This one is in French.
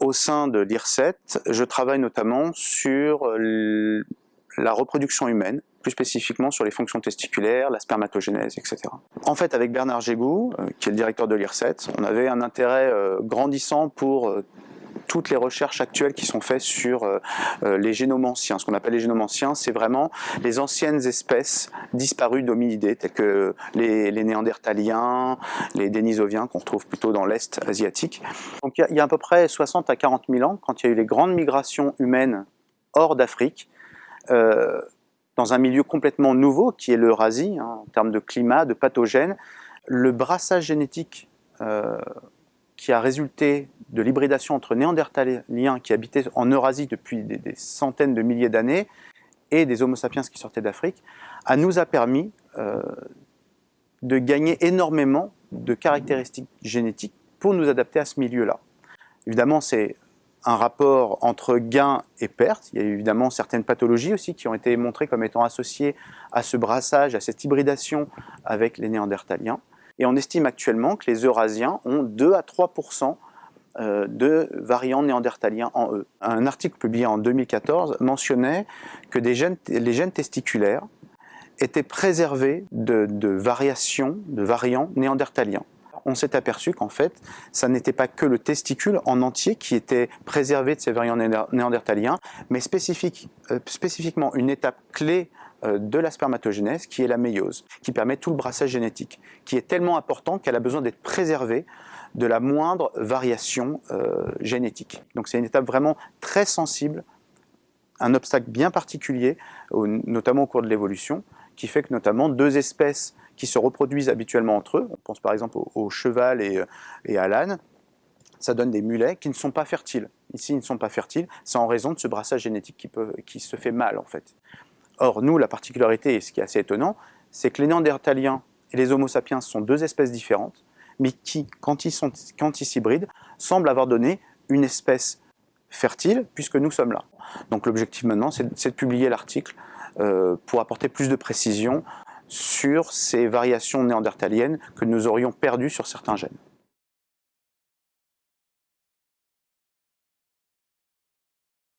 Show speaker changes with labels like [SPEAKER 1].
[SPEAKER 1] Au sein de l'IRSET, je travaille notamment sur la reproduction humaine, plus spécifiquement sur les fonctions testiculaires, la spermatogénèse, etc. En fait, avec Bernard Gégou, euh, qui est le directeur de l'IRSET, on avait un intérêt euh, grandissant pour euh, toutes les recherches actuelles qui sont faites sur les génomes anciens. Ce qu'on appelle les génomes anciens, c'est vraiment les anciennes espèces disparues d'hominidés, telles que les, néandertaliens, les dénisoviens, qu'on retrouve plutôt dans l'Est asiatique. Donc il y, a, à peu près 60 à 40 000 ans, quand il y a eu les grandes migrations humaines hors d'Afrique, dans un milieu complètement nouveau qui est l'Eurasie, hein, en termes de climat, de pathogènes, le brassage génétique euh, qui a résulté de l'hybridation entre néandertaliens qui habitaient en Eurasie depuis des, centaines de milliers d'années et des homo sapiens qui sortaient d'Afrique, a nous a permis euh, de gagner énormément de caractéristiques génétiques pour nous adapter à ce milieu-là. Évidemment, c'est un rapport entre gain et perte. Il y a évidemment certaines pathologies aussi qui ont été montrées comme étant associées à ce brassage, à cette hybridation avec les néandertaliens. Et on estime actuellement que les Eurasiens ont 2 à 3% euh, de variants néandertaliens en eux. Un article publié en 2014 mentionnait que les gènes testiculaires étaient préservés de variations, de variants néandertaliens on s'est aperçu qu'en fait, ça n'était pas que le testicule en entier qui était préservé de ces variants néandertaliens, mais euh, spécifiquement une étape clé de la spermatogénèse qui est la méiose, qui permet tout le brassage génétique, qui est tellement important qu'elle a besoin d'être préservée de la moindre variation euh, génétique. Donc c'est une étape vraiment très sensible, un obstacle bien particulier, notamment au cours de l'évolution, qui fait que notamment deux espèces qui se reproduisent habituellement entre eux, on pense par exemple au, cheval et, et à l'âne, ça donne des mulets qui ne sont pas fertiles. Ici, ils ne sont pas fertiles, c'est en raison de ce brassage génétique qui se fait mal en fait. Or, nous, la particularité, et ce qui est assez étonnant, c'est que les néandertaliens et les homo sapiens sont deux espèces différentes, mais qui, quand ils s'hybrident, semblent avoir donné une espèce fertile, puisque nous sommes là. Donc l'objectif maintenant, c'est de publier l'article euh, pour apporter plus de précision sur ces variations néandertaliennes que nous aurions perdues sur certains gènes.